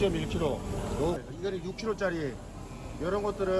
6.1kg. 요, 이거는 6kg짜리. 이런 것들은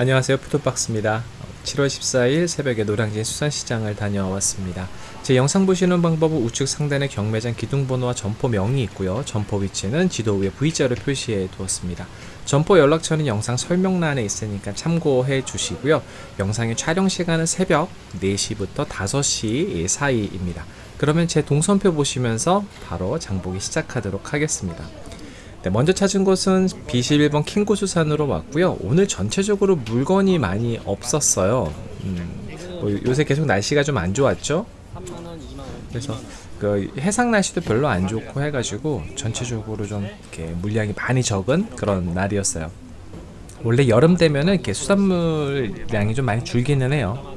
안녕하세요 푸드박스입니다 7월 14일 새벽에 노량진 수산시장을 다녀왔습니다 제 영상 보시는 방법은 우측 상단에 경매장 기둥번호와 점포명이 있고요 점포 위치는 지도 위에 V자로 표시해 두었습니다 점포 연락처는 영상 설명란에 있으니까 참고해 주시고요 영상의 촬영 시간은 새벽 4시부터 5시 사이입니다 그러면 제 동선표 보시면서 바로 장보기 시작하도록 하겠습니다 네, 먼저 찾은 곳은 B11번 킹고수산으로 왔고요. 오늘 전체적으로 물건이 많이 없었어요. 음, 뭐 요새 계속 날씨가 좀 안 좋았죠? 그래서 그 해상 날씨도 별로 안 좋고 해가지고 전체적으로 좀 이렇게 물량이 많이 적은 그런 날이었어요. 원래 여름 되면은 이렇게 수산물량이 좀 많이 줄기는 해요.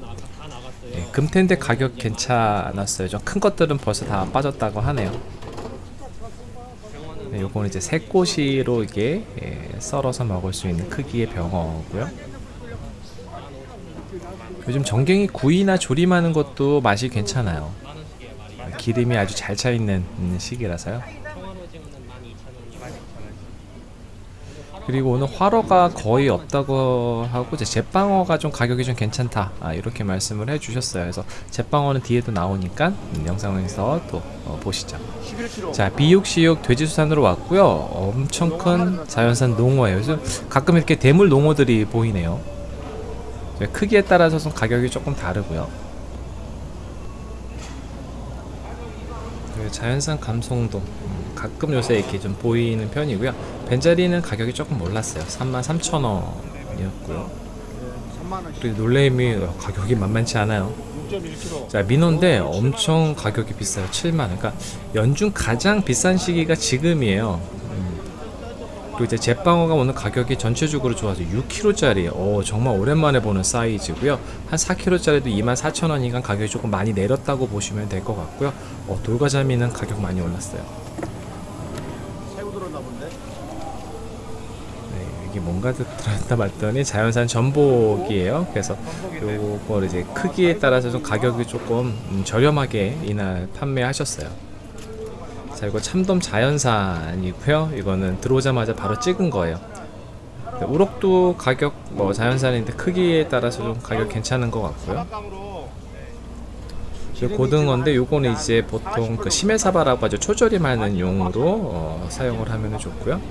네, 금태인데 가격 괜찮았어요. 좀 큰 것들은 벌써 다 빠졌다고 하네요. 네, 요거는 이제 새꼬시로 이게 예, 썰어서 먹을 수 있는 크기의 병어고요. 요즘 전갱이 구이나 조림하는 것도 맛이 괜찮아요. 기름이 아주 잘 차 있는 시기라서요. 그리고 오늘 화로가 거의 없다고 하고 제빵어가 좀 가격이 좀 괜찮다 아, 이렇게 말씀을 해주셨어요. 그래서 제빵어는 뒤에도 나오니까 음, 영상에서 또 어, 보시죠. 11kg. 자 비육시육 돼지수산으로 왔고요 엄청 큰 자연산 농어예요 그래서 가끔 이렇게 대물 농어들이 보이네요 네, 크기에 따라서 좀 가격이 조금 다르고요 그 자연산 감송도 음, 가끔 요새 이렇게 좀 보이는 편이고요 벤자리는 가격이 조금 올랐어요 33,000원이었고요 3만 원. 그리고 놀래미 가격이 만만치 않아요 6.1kg. 자 민어인데 엄청 가격이 비싸요 7만 그러니까 연중 가장 비싼 시기가 지금이에요 음. 그리고 이제 제빵어가 오늘 가격이 전체적으로 좋아서 6kg짜리 어 정말 오랜만에 보는 사이즈고요 한 4kg짜리도 24,000원이니까 가격이 조금 많이 내렸다고 보시면 될 것 같고요 어 돌가자미는 가격 많이 올랐어요. 네, 이게 뭔가 들었다 봤더니 자연산 전복이에요. 그래서 요걸 이제 크기에 따라서 좀 가격이 조금 음, 저렴하게 이날 판매하셨어요. 자, 이거 참돔 자연산이고요. 이거는 들어오자마자 바로 찍은 거예요. 네, 우럭도 가격 뭐 자연산인데 크기에 따라서 좀 가격 괜찮은 것 같고요. 고등어인데 요거는 이제 보통 그 심해사바라고 하죠. 초절임하는 용으로 어, 사용을 하면 좋고요.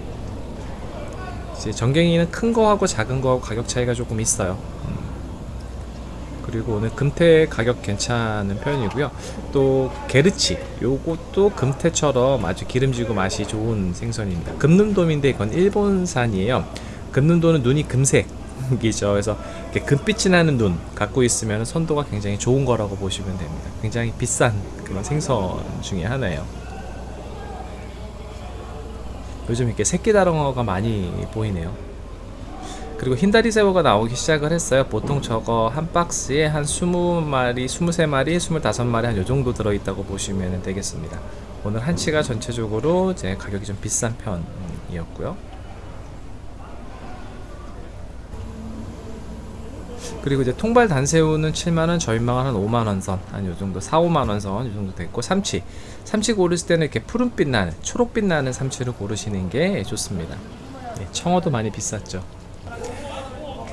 이제 전갱이는 큰 거하고 작은 거하고 가격 차이가 조금 있어요. 음. 그리고 오늘 금태 가격 괜찮은 편이고요. 또 게르치 요것도 금태처럼 아주 기름지고 맛이 좋은 생선입니다. 금눈돔인데 이건 일본산이에요. 금눈돔은 눈이 금색 이죠. 그래서 이렇게 금빛이 나는 눈 갖고 있으면 선도가 굉장히 좋은 거라고 보시면 됩니다. 굉장히 비싼 그런 생선 중에 하나예요. 요즘 이렇게 새끼 다롱어가 많이 보이네요. 그리고 흰다리 새우가 나오기 시작을 했어요. 보통 저거 한 박스에 한 20마리, 23마리, 25마리 한 요 정도 들어있다고 보시면 되겠습니다. 오늘 한치가 전체적으로 이제 가격이 좀 비싼 편이었고요. 그리고 이제 통발 단새우는 7만원, 저인망은 한 5만원 선, 한 요 정도, 4, 5만원 선, 요 정도 됐고, 삼치. 삼치 고르실 때는 이렇게 푸른빛 나는, 초록빛 나는 삼치를 고르시는 게 좋습니다. 네, 청어도 많이 비쌌죠.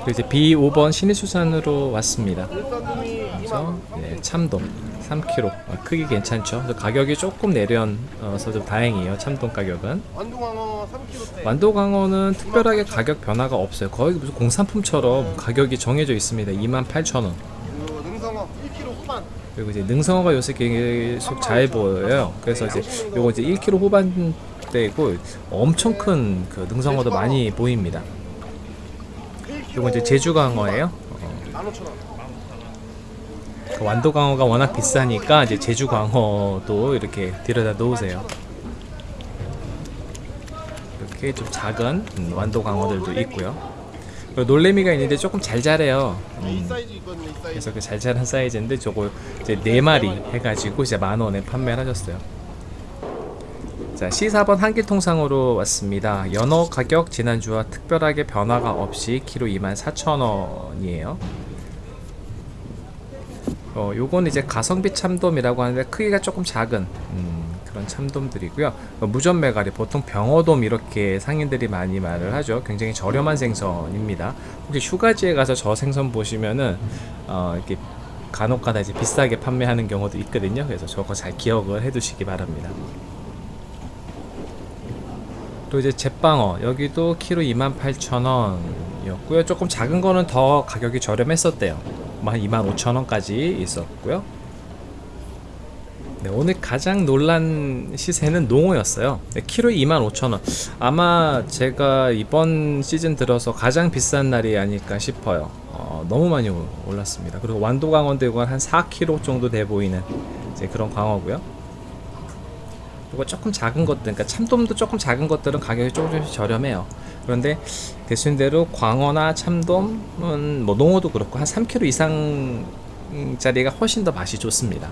그리고 이제 B5번 신의수산으로 왔습니다. 그래서 네, 참돔 3kg. 어, 크기 괜찮죠? 가격이 조금 내려서 좀 다행이에요. 참돔 가격은. 완두광어 3kg. 완도광어는 특별하게 가격 변화가 없어요. 거의 무슨 공산품처럼 가격이 정해져 있습니다. 28,000원. 그 능성어 1kg 후반. 그리고 이제 능성어가 요새 계속 잘 보여요. 그래서 이제 요거 이제 1kg 후반대고 엄청 큰 그 능성어도 많이 보입니다. 요거 이제 제주광어예요. 어, 15,000원. 그 완도광어가 워낙 비싸니까 이제 제주광어도 이렇게 들여다 놓으세요. 이렇게 좀 작은 음, 완도광어들도 있고요. 놀래미가 있는데 조금 잘 자래요. 이 음. 그래서 그 잘 자란 사이즈인데 저거 이제 네 마리 해가지고 이제 만 원에 판매를 하셨어요. 자, C4번 한길통상으로 왔습니다. 연어 가격 지난주와 특별하게 변화가 없이 키로 24,000원이에요. 어, 요건 이제 가성비 참돔이라고 하는데 크기가 조금 작은 음, 그런 참돔들이고요. 어, 무전 메가리 보통 병어돔 이렇게 상인들이 많이 말을 하죠. 굉장히 저렴한 생선입니다. 혹시 휴가지에 가서 저 생선 보시면은 어, 이렇게 간혹가다 이제 비싸게 판매하는 경우도 있거든요. 그래서 저거 잘 기억을 해두시기 바랍니다. 또 이제 제빵어 여기도 키로 28,000원 이었고요. 조금 작은 거는 더 가격이 저렴했었대요. 뭐한 25,000원까지 있었고요. 네, 오늘 가장 놀란 시세는 농어였어요. 네, 키로에 25,000원. 아마 제가 이번 시즌 들어서 가장 비싼 날이 아닐까 싶어요. 어, 너무 많이 올- 올랐습니다. 그리고 완도 이건 한 4kg 정도 돼 보이는 그런 광어고요. 그리고 조금 작은 것들, 그러니까 참돔도 조금 작은 것들은 가격이 조금씩 저렴해요. 그런데 대신대로 광어나 참돔은 뭐 농어도 그렇고 한 3kg 이상 짜리가 훨씬 더 맛이 좋습니다.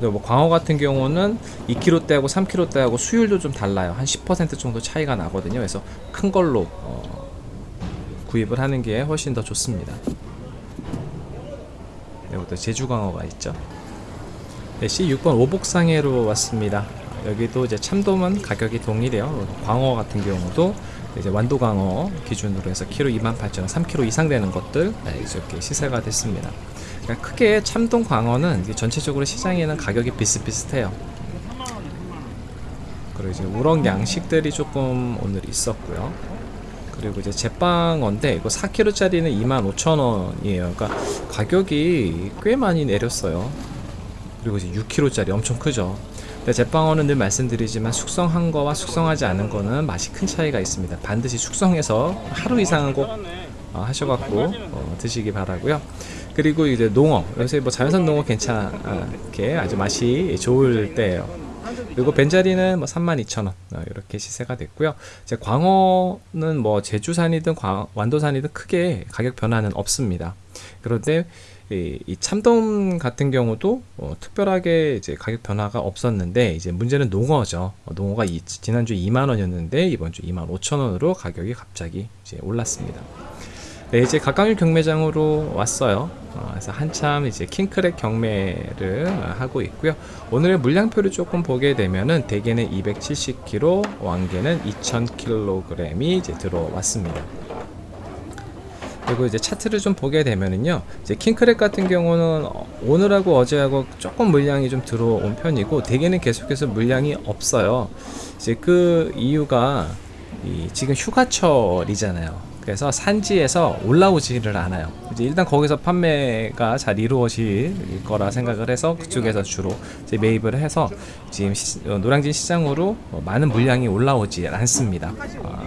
뭐 광어 같은 경우는 2kg대하고 3kg대하고 수율도 좀 달라요. 한 10% 정도 차이가 나거든요. 그래서 큰 걸로 어, 구입을 하는 게 훨씬 더 좋습니다. 여기도 제주 광어가 있죠. 네, C6번 오복상해로 왔습니다. 여기도 이제 참돔은 가격이 동일해요. 광어 같은 경우도 이제 완도광어 기준으로 해서 키로 28,000원, 3kg 이상 되는 것들 네, 이렇게 시세가 됐습니다. 그러니까 크게 참돔 광어는 전체적으로 시장에는 가격이 비슷비슷해요. 그리고 이제 우럭 양식들이 조금 오늘 있었고요. 그리고 이제 제빵어인데 이거 4kg짜리는 25,000원이에요. 그러니까 가격이 꽤 많이 내렸어요. 그리고 이제 6kg짜리 엄청 크죠. 근데 제빵어는 늘 말씀드리지만 숙성한 거와 숙성하지 않은 거는 맛이 큰 차이가 있습니다. 반드시 숙성해서 하루 이상은 꼭 어, 하셔갖고 어, 드시기 바라고요. 그리고 이제 농어 요새 뭐 자연산 농어 괜찮게 아주 맛이 좋을 때예요. 그리고 벤자리는 뭐 32,000원 어, 이렇게 시세가 됐고요. 이제 광어는 뭐 제주산이든 광- 완도산이든 크게 가격 변화는 없습니다. 그런데 이, 이 참돔 같은 경우도 어, 특별하게 이제 가격 변화가 없었는데 이제 문제는 농어죠. 어, 농어가 이, 지난주 2만 원이었는데 이번 주 2만 5천 원으로 가격이 갑자기 이제 올랐습니다. 네, 이제 각광일 경매장으로 왔어요. 어, 그래서 한참 이제 킹크랩 경매를 어, 하고 있고요. 오늘의 물량표를 조금 보게 되면은 대게는 270kg, 왕게는 2,000kg이 이제 들어왔습니다. 그리고 이제 차트를 좀 보게 되면은요, 이제 킹크랩 같은 경우는 어, 오늘하고 어제하고 조금 물량이 좀 들어온 편이고 대게는 계속해서 물량이 없어요. 이제 그 이유가 이 지금 휴가철이잖아요. 그래서 산지에서 올라오지를 않아요. 이제 일단 거기서 판매가 잘 이루어질 거라 생각을 해서 그쪽에서 주로 이제 매입을 해서 지금 시- 어, 노량진 시장으로 어, 많은 물량이 올라오지 않습니다. 아,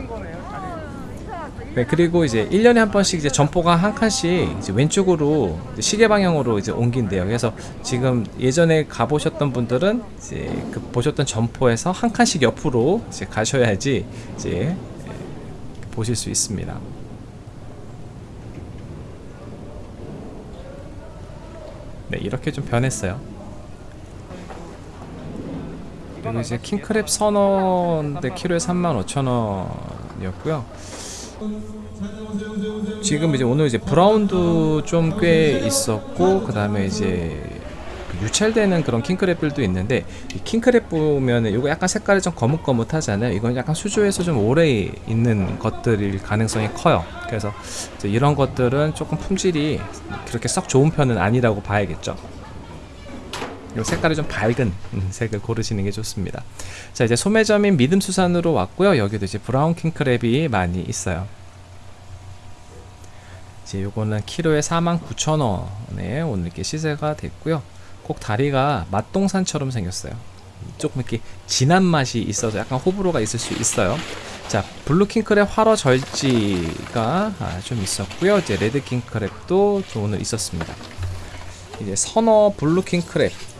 네, 그리고 이제 1년에 한 번씩 이제 점포가 한 칸씩 이제 왼쪽으로 이제 시계 방향으로 이제 옮긴대요. 그래서 지금 예전에 가보셨던 분들은 이제 그 보셨던 점포에서 한 칸씩 옆으로 이제 가셔야지 이제 예, 보실 수 있습니다. 네, 이렇게 좀 변했어요. 그리고 이제 킹크랩 선어인데 키로에 35,000원이었고요. 지금 이제 오늘 이제 브라운도 좀 꽤 있었고 그 다음에 이제 그 유찰되는 그런 킹크랩들도 있는데 이 킹크랩 보면은 이거 약간 색깔이 좀 거뭇거뭇하잖아요. 이건 약간 수조에서 좀 오래 있는 것들일 가능성이 커요. 그래서 이런 것들은 조금 품질이 그렇게 썩 좋은 편은 아니라고 봐야겠죠. 요 색깔이 좀 밝은 음, 색을 고르시는 게 좋습니다. 자 이제 소매점인 믿음수산으로 왔고요. 여기도 이제 브라운 킹크랩이 많이 있어요. 이제 요거는 키로에 49,000원에 오늘 이렇게 시세가 됐고요. 꼭 다리가 맛동산처럼 생겼어요. 조금 이렇게 진한 맛이 있어서 약간 호불호가 있을 수 있어요. 자, 블루 킹크랩 활어 절지가 아, 좀 있었고요. 이제 레드 킹크랩도 또 오늘 있었습니다. 이제 선어 블루 킹크랩 밴드급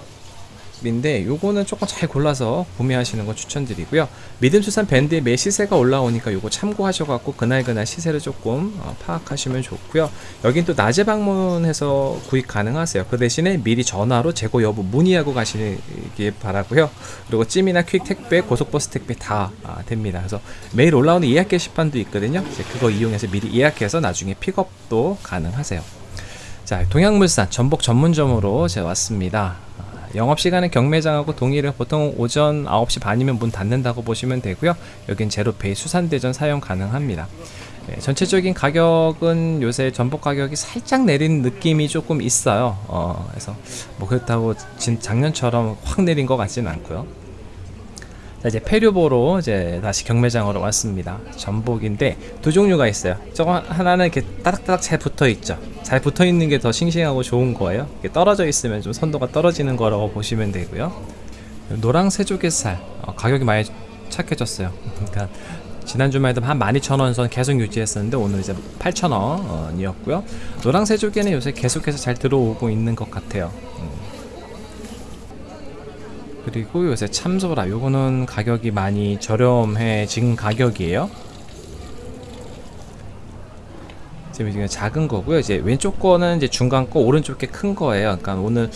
인데 요거는 조금 잘 골라서 구매하시는 거 추천드리고요. 믿음수산 밴드의 매 시세가 올라오니까 요거 참고하셔갖고 그날그날 시세를 조금 어, 파악하시면 좋고요. 여긴 또 낮에 방문해서 구입 가능하세요. 그 대신에 미리 전화로 재고 여부 문의하고 가시길 바라고요. 그리고 찜이나 퀵 택배, 고속버스 택배 다 아, 됩니다. 그래서 매일 올라오는 예약 게시판도 있거든요. 그거 이용해서 미리 예약해서 나중에 픽업도 가능하세요. 자, 동양물산 전복 전문점으로 제가 왔습니다. 아, 영업시간은 경매장하고 동일해 보통 오전 9시 반이면 문 닫는다고 보시면 되고요. 여긴 제로페이 수산대전 사용 가능합니다. 네, 전체적인 가격은 요새 전복 가격이 살짝 내린 느낌이 조금 있어요. 어, 그래서 뭐 그렇다고 진, 작년처럼 확 내린 것 같지는 않고요. 자 이제 폐류보로 이제 다시 경매장으로 왔습니다. 전복인데 두 종류가 있어요. 저거 하나는 이렇게 따닥따닥 잘 붙어 있죠. 잘 붙어 있는 게 더 싱싱하고 좋은 거예요. 떨어져 있으면 좀 선도가 떨어지는 거라고 보시면 되고요. 노랑 새조개살 어, 가격이 많이 착해졌어요. 그러니까 지난 주말 에도 한 12,000원 선 계속 유지했었는데 오늘 이제 8,000원이었고요. 노랑 새조개는 요새 계속해서 잘 들어오고 있는 것 같아요. 음. 그리고 요새 참소라 요거는 가격이 많이 저렴해진 가격이에요. 지금 작은 거고요. 이제 왼쪽 거는 이제 중간 거 오른쪽 게 큰 거예요. 그러니까 오늘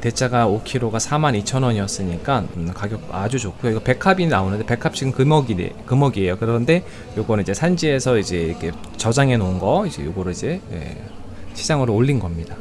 대짜가 5kg가 42,000원이었으니까 음, 가격 아주 좋고요. 이거 백합이 나오는데 백합 지금 금어기 금어기예요. 그런데 요거는 이제 산지에서 이제 이렇게 저장해 놓은 거 이제 요거를 이제 예, 시장으로 올린 겁니다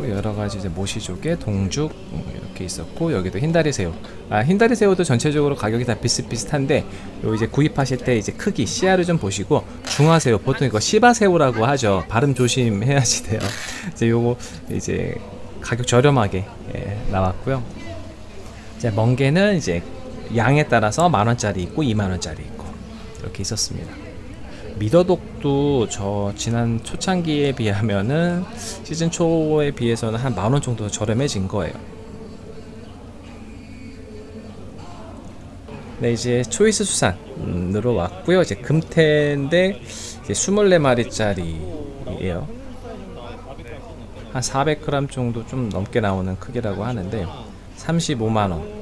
그리고 여러 가지 이제 모시조개, 동죽 음, 이렇게 있었고 여기도 흰다리 새우. 아 흰다리 새우도 전체적으로 가격이 다 비슷비슷한데 요 이제 구입하실 때 이제 크기 씨알을 좀 보시고 중화새우 보통 이거 시바새우라고 하죠. 발음 조심해야지 돼요. 이제 요거 이제 가격 저렴하게 예, 나왔고요. 이제 멍게는 이제 양에 따라서 만 원짜리 있고 2만 원짜리 있고 이렇게 있었습니다. 미더독도 저 지난 초창기에 비하면은 시즌 초에 비해서는 한 만 원 정도 저렴해진 거예요. 네 이제 초이스 수산으로 왔고요. 이제 금태인데 이제 24마리짜리예요. 한 400g 정도 좀 넘게 나오는 크기라고 하는데 35만 원.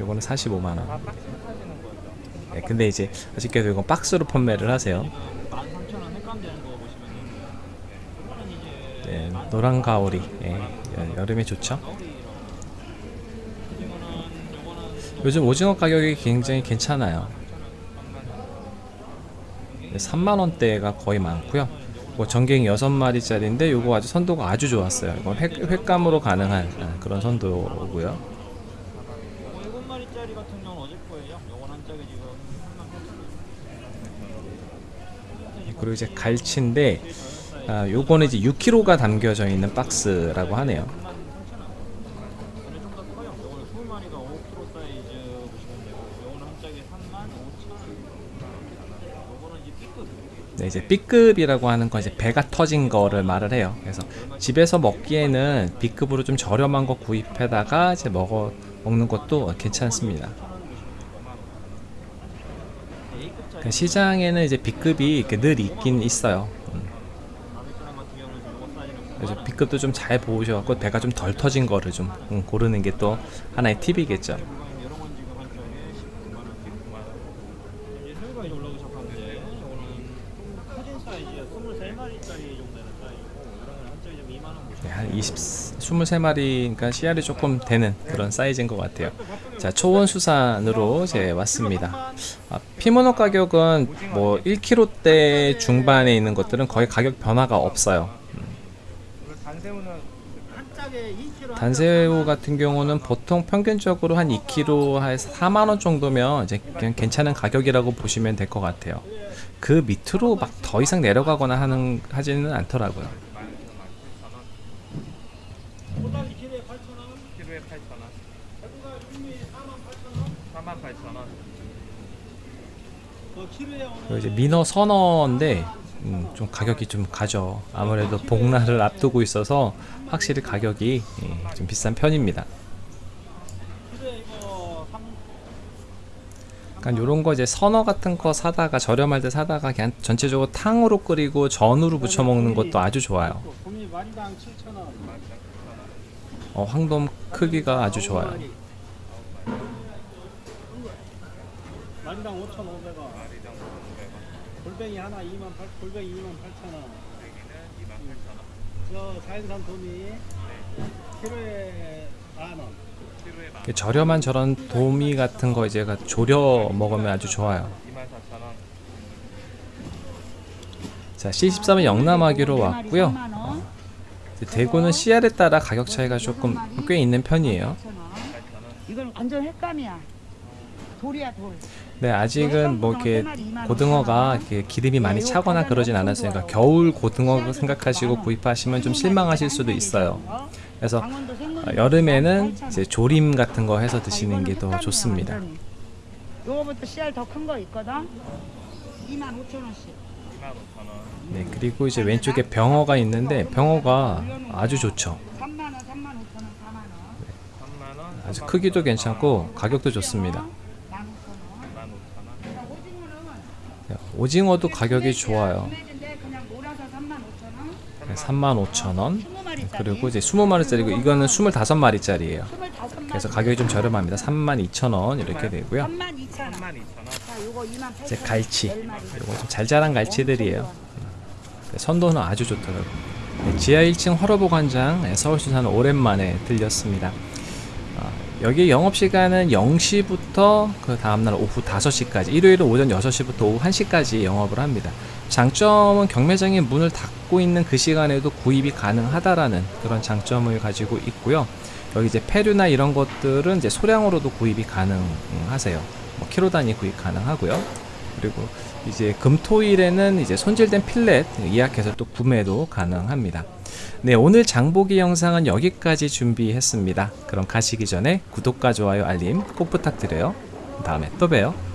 요거는 45만 원. 네, 근데 이제 아쉽게도 이건 박스로 판매를 하세요. 네, 노란 가오리. 예, 여- 여름에 좋죠. 요즘 오징어 가격이 굉장히 괜찮아요. 3만 원대가 거의 많고요. 뭐 전갱이 6마리짜리인데 요거 아주 선도가 아주 좋았어요. 이건 횟, 횟감으로 가능한 아, 그런 선도고요. 7마리짜리 같은 경우는 어제 거예요. 요건 한 짝에 지금 3만 그리고 이제 갈치인데 아, 요거는 이제 6kg가 담겨져 있는 박스라고 하네요. 3만 3천 원. 근데 좀더 커요. 요거는 20마리가 5kg 사이즈 보시면 되고 요거는 한 짝에 3만 5천 원. 요거는 이제 B급. 네, 이제 B급이라고 하는 건 이제 배가 터진 거를 말을 해요. 그래서 집에서 먹기에는 B급으로 좀 저렴한 거 구입해다가 이제 먹어 먹는 것도 괜찮습니다. A급짜리 그 시장에는 이제 B급이 늘 있긴 있어요. 음, 400g 같은 경우는 요거 사이즈는 그래서 B급도 좀 잘 보셔갖고 배가 좀 덜 터진 거를 좀 음, 고르는 게 또 하나의 팁이겠죠. 이런 건 지금 한 짝에 19만 원, 19만 원. 이제 새우가 이제 올라오기 시작하는데 요거는 좀 커진 사이즈야. 23마리짜리 정도 되는 사이즈고 이런 건한 짝에 좀 2만 원 보시면 네, 한 20, 23마리, 그러니까 씨알이 조금 되는 그런 사이즈인 것 같아요. 자, 초원수산으로 이제 왔습니다. 아, 피모노 가격은 뭐 1kg대 중반에 있는 것들은 거의 가격 변화가 없어요. 한 2kg 단새우 같은 경우는 보통 평균적으로 한 2kg에서 4만 원 정도면 이제 그냥 괜찮은 가격이라고 보시면 될 것 같아요. 그 밑으로 막 더 이상 내려가거나 하는 하지는 않더라고요. 호박이 키로에 8,000원, 키로에 8,000원, 배구가 준비 4만 8,000원. 48,000원. 그 키로에 오늘 그리고 이제 민어 선어인데 음, 좀 가격이 좀 가죠. 아무래도 복날을 앞두고 있어서 확실히 가격이 예, 좀 비싼 편입니다. 키로에 이거 3 그러니까 요런 거 이제 선어 같은 거 사다가 저렴할 때 사다가 그냥 전체적으로 탕으로 끓이고 전으로 부쳐 먹는 것도 아주 좋아요. 곰이 마리당 7,000원. 어, 황돔 크기가 아주 좋아요. 마리당 5,500원. 골뱅이 하나 2만 8, 골뱅이 2만 8,000원. 저 자연산 도미 키로에 만 원. 저렴한 저런 도미 같은 거 이제 조려 먹으면 아주 좋아요. 자, C13은 영남하기로 왔고요. 이제 대구는 CR에 따라 가격 차이가 조금 꽤 있는 편이에요. 이건 완전 횟감이야. 돌이야 돌. 네, 아직은 뭐 이렇게 고등어가 이렇게 기름이 많이 차거나 그러진 않았어요. 그러니까 겨울 고등어 생각하시고 구입하시면 좀 실망하실 수도 있어요. 그래서 어, 여름에는 이제 조림 같은 거 해서 드시는 게 더 좋습니다. 요거부터 씨알 더 큰 거 있거든. 2만 5천 원씩. 네, 그리고 이제 왼쪽에 병어가 있는데 병어가 아주 좋죠. 3만 원, 3만 5천 원, 4만 원. 아주 크기도 괜찮고 가격도 좋습니다. 15,000원. 오징어는 네, 오징어도 가격이 좋아요. 금액인데 그냥 몰아서 3만 5천 원. 네, 35,000원. 20마리짜리. 그리고 이제 20마리짜리고 이거는 25마리짜리예요. 25마리. 그래서 가격이 좀 저렴합니다. 32,000원 이렇게 되고요. 3만 2천 원. 자, 요거 2만 8천 이제 원. 갈치. 10마리. 이거 좀 잘 자란 갈치들이에요. 네, 선도는 아주 좋더라고요. 네, 지하 1층 화로보관장 네, 서울수산은 오랜만에 들렸습니다. 아, 여기 영업시간은 0시부터 그 다음날 오후 5시까지 일요일은 오전 6시부터 오후 1시까지 영업을 합니다. 장점은 경매장이 문을 닫고 있는 그 시간에도 구입이 가능하다라는 그런 장점을 가지고 있고요. 여기 이제 페류나 이런 것들은 이제 소량으로도 구입이 가능하세요. 뭐 키로 단위 구입 가능하고요. 그리고 이제 금토일에는 이제 손질된 필렛 예약해서 또 구매도 가능합니다. 네, 오늘 장보기 영상은 여기까지 준비했습니다. 그럼 가시기 전에 구독과 좋아요, 알림 꼭 부탁드려요. 다음에 또 봬요.